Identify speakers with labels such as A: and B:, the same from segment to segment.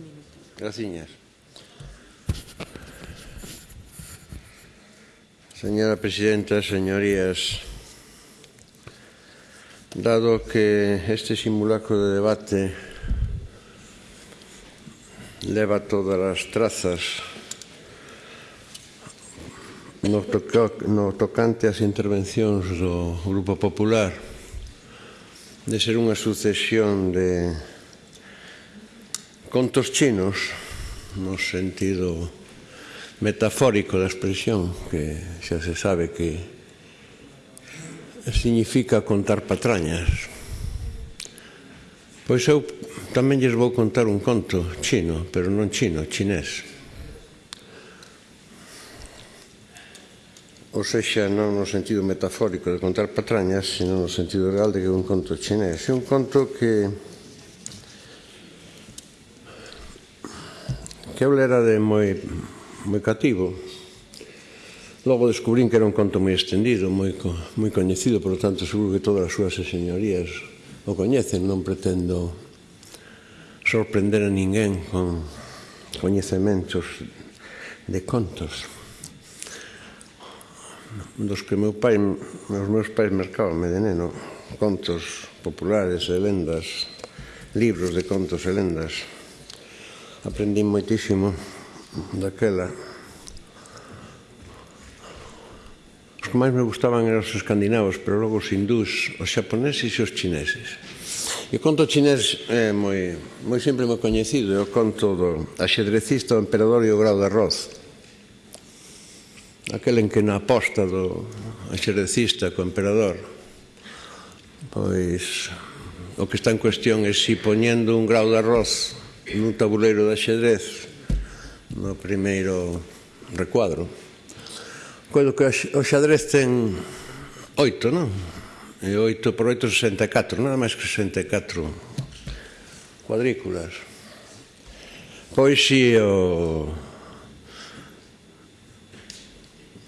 A: minutos. Graciñas. Señora Presidenta, señorías, dado que este simulacro de debate leva todas as trazas no, toca, no tocante ás intervencións do Grupo Popular de ser unha sucesión de contos chinos no sentido metafórico da expresión que xa se sabe que significa contar patrañas. Pois eu tamén lles vou contar un conto chino pero non chino, chinés. Ou seja, non no sentido metafórico de contar patrañas sino no sentido real de que é un conto chinés. É un conto que que eu lera de moi, moi cativo, logo descubrín que era un conto moi extendido, moi, moi coñecido, por lo tanto seguro que todas as súas señorías o coñecen, non pretendo sorprender a ninguén con coñecementos de contos. Dos que meu pai, os meus pais mercabanme de neno contos populares e lendas libros de contos e lendas. Aprendín moitísimo daquela. Os que máis me gustaban eran os escandinavos, pero logo os hindús, os xaponeses e os chineses. E o conto chinés é moi, moi sempre moi coñecido, é o conto do axedrecista, o emperador e o grau de arroz. Aquel en que na aposta do axedrecista co emperador, pois o que está en cuestión é si poñendo un grau de arroz nun tabuleiro de xedrez no primeiro recuadro. Coido que o xadrez ten oito, non? E oito por oito, 64, nada máis que 64 cuadrículas. Pois si o...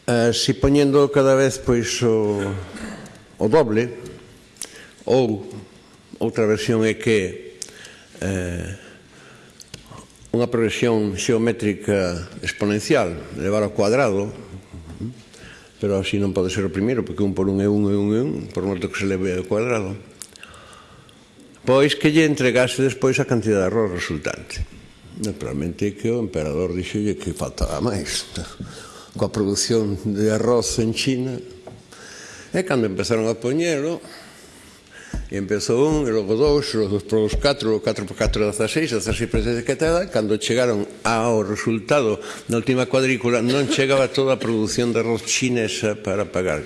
A: Eh, si poñendo cada vez pois o, o doble ou outra versión é que eh, unha progresión xeométrica exponencial, elevar ao cuadrado, pero así non pode ser o primeiro, porque un por un é un e un é un, por moito que se leve ao cuadrado, pois que lle entregase despois a cantidad de arroz resultante. Naturalmente que o emperador dixolle que faltaba máis. Coa produción de arroz en China, e cando empezaron a poñelo, E empezou un, e logo dous, logo por os catro, o catro por catro 16, seis, das seis presenza que tada, cando chegaron ao resultado na última cuadrícula, non chegaba toda a produción de arroz chinesa para pagar.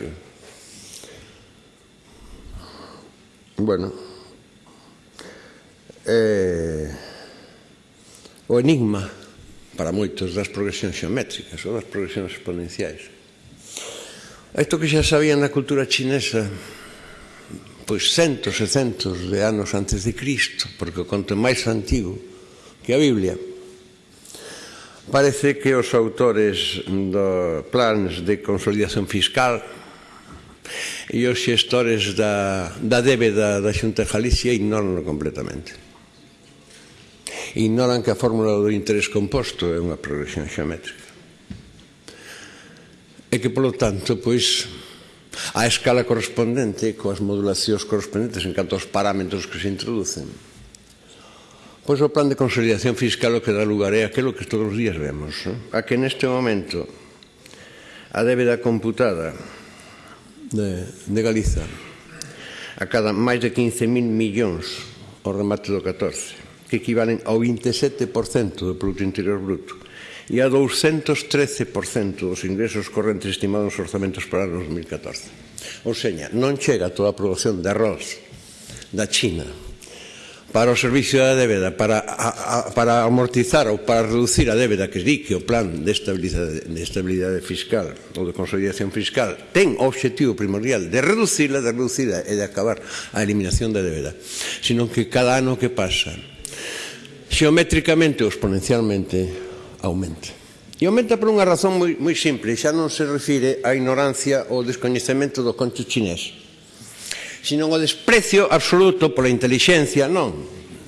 A: Bueno, eh, o enigma para moitos das progresións xeométricas ou das progresións exponenciais. Isto que xa sabían na cultura chinesa pois centos e centos de anos antes de Cristo, porque o conto máis antigo que a Biblia, parece que os autores do plans de consolidación fiscal e os xestores da, da débeda da Xunta de Galicia ignoranlo completamente. Ignoran que a fórmula do interés composto é unha progresión geométrica. E que, polo tanto, pois, a escala correspondente coas modulacións correspondentes en canto aos parámetros que se introducen. Pois o plan de consolidación fiscal o que dá lugar é aquilo que todos os días vemos, eh? a que neste momento a débeda computada de, de Galiza a cada máis de 15.000 millóns ao remate do 14 que equivalen ao 27% do Produto Interior Bruto e a 213% dos ingresos correntes estimados nos orzamentos para o 2014. Ou seña, non chega toda a produción de arroz da China para o servicio da débeda para, a, a, para amortizar ou para reducir a débeda que di que o plan de estabilidade, de estabilidade fiscal ou de consolidación fiscal ten o objetivo primordial de reducirla, de reducirla e de acabar a eliminación da débeda sino que cada ano que pasa xeométricamente ou exponencialmente aumenta. E aumenta por unha razón moi, moi simple, xa non se refire á ignorancia ou descoñecemento do conto chinés, sino ao desprecio absoluto pola inteligencia, non,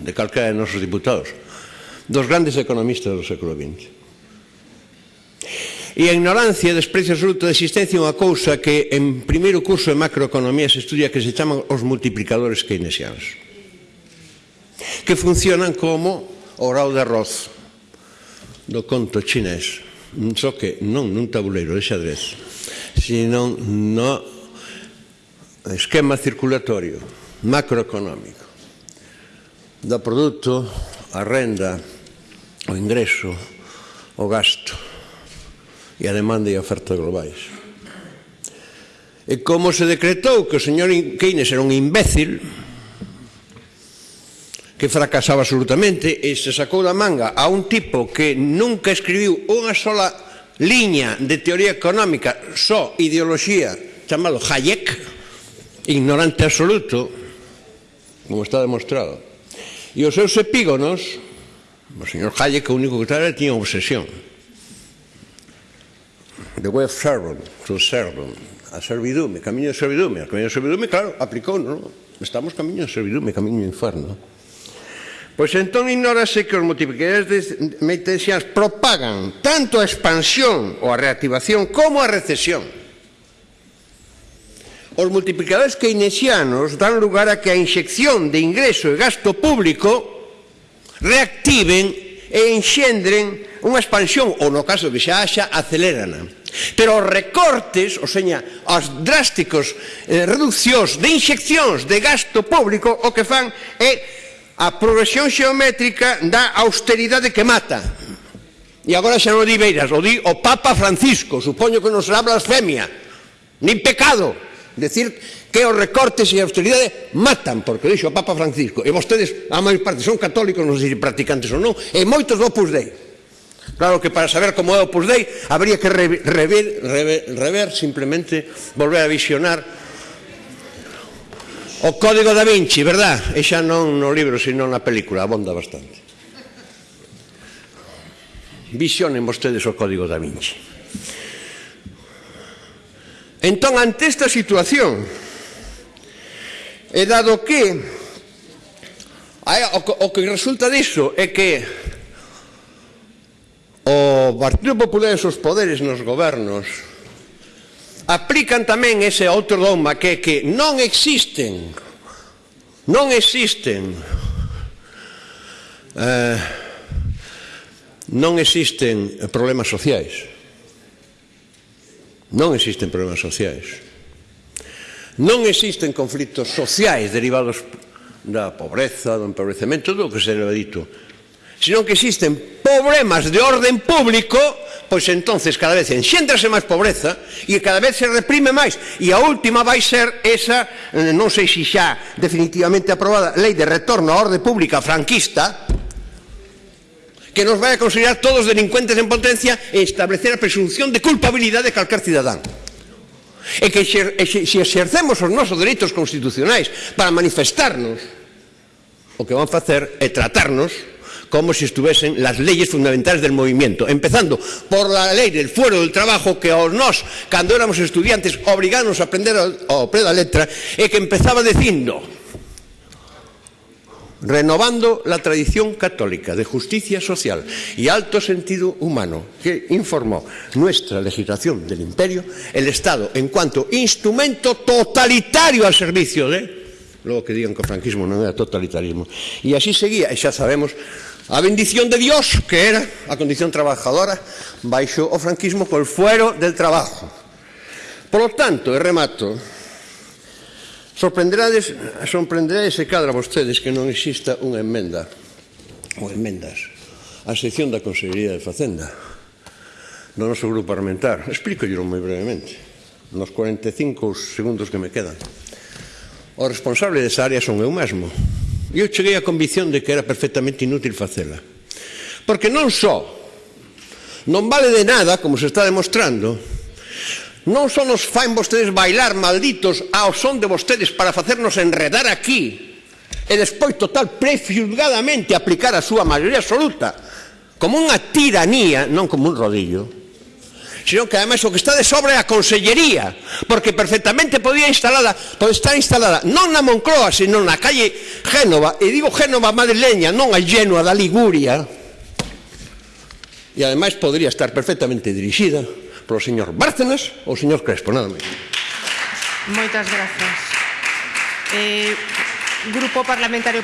A: de calquera de nosos diputados, dos grandes economistas do século XX. E a ignorancia e desprecio absoluto da existencia unha cousa que en primeiro curso de macroeconomía se estudia que se chaman os multiplicadores keynesianos, que funcionan como o grau de arroz, do conto chinés, só que non nun tabuleiro de xadrez, sino no esquema circulatorio macroeconómico da produto, a renda, o ingreso, o gasto e a demanda e a oferta globais. E como se decretou que o señor Keynes era un imbécil, que fracasaba absolutamente e se sacou da manga a un tipo que nunca escribiu unha sola liña de teoría económica, só ideoloxía, chamalo Hayek, ignorante absoluto, como está demostrado. E os seus epígonos, o señor Hayek, o único que estaba, tiña obsesión. The way of servant, to servant, a servidume, camiño de servidume, a camiño de servidume, claro, aplicou, non? Estamos camiño de servidume, camiño de inferno. Pois entón ignórase que os multiplicadores meitensians propagan tanto a expansión ou a reactivación como a recesión. Os multiplicadores keynesianos dan lugar a que a inxección de ingreso e gasto público reactiven e enxendren unha expansión, ou no caso que xa haxa, acelerana. Pero os recortes, ou seña, as drásticos eh, reduccións de inxeccións de gasto público o que fan é A progresión xeométrica dá austeridade que mata. E agora xa non o di Beiras, o di o Papa Francisco, supoño que non será blasfemia, nin pecado. Decir que os recortes e a austeridade matan, porque dixo o Papa Francisco. E vostedes, a maior parte, son católicos, non sei se practicantes ou non, e moitos do Opus Dei. Claro que para saber como é o Opus Dei, habría que rever, rever, rever, rever simplemente volver a visionar O Código da Vinci, verdad? E xa non no libro, sino na película, abonda bastante. Visionen vostedes o Código da Vinci. Entón, ante esta situación, e dado que o que resulta disso é que o Partido Popular e os poderes nos gobernos aplican tamén ese outro dogma que é que non existen non existen eh, non existen problemas sociais. Non existen problemas sociais. Non existen conflitos sociais derivados da pobreza, do empobrecemento do que se le dito senón que existen problemas de orden público pois entonces cada vez enxéndrase máis pobreza e cada vez se reprime máis. E a última vai ser esa eh, non sei se xa definitivamente aprobada lei de retorno á orde pública franquista que nos vai a considerar todos delincuentes en potencia e establecer a presunción de culpabilidade de calcar cidadán. E que se, se, se exercemos os nosos dereitos constitucionais para manifestarnos o que van facer é tratarnos como si estuviesen las leyes fundamentales del movimiento, empezando por la lei del fuero del trabajo que aos nós, cando éramos estudiantes, obrigános a aprender ao pé da letra, e que empezaba dicindo renovando la tradición católica de justicia social y alto sentido humano que informó nuestra legislación del imperio, el Estado en cuanto instrumento totalitario al servicio de... Logo que digan que o franquismo non era totalitarismo. E así seguía, e xa sabemos A bendición de Dios, que era a condición trabajadora, baixo o franquismo por fuero del trabajo. Por lo tanto, e remato, sorprenderades, sorprenderades se cadra vostedes que non exista unha enmenda, ou enmendas, a sección da Consellería de Facenda, no noso grupo parlamentar. Explícollo moi brevemente, nos 45 segundos que me quedan. O responsable desa área son eu mesmo, Eu cheguei á convicción de que era perfectamente inútil facela. Porque non só non vale de nada, como se está demostrando, non só nos fain vostedes bailar malditos ah, ao son de vostedes para facernos enredar aquí e despois total prefilgadamente aplicar a súa maioría absoluta como unha tiranía, non como un rodillo, sino que ademais o que está de sobre é a Consellería, porque perfectamente podía instalada, pode estar instalada non na Moncloa, sino na calle Génova, e digo Génova madrileña, non a Génova da Liguria, e ademais podría estar perfectamente dirixida polo señor Bárcenas ou o señor Crespo, nada máis.
B: Moitas grazas. Eh, Grupo Parlamentario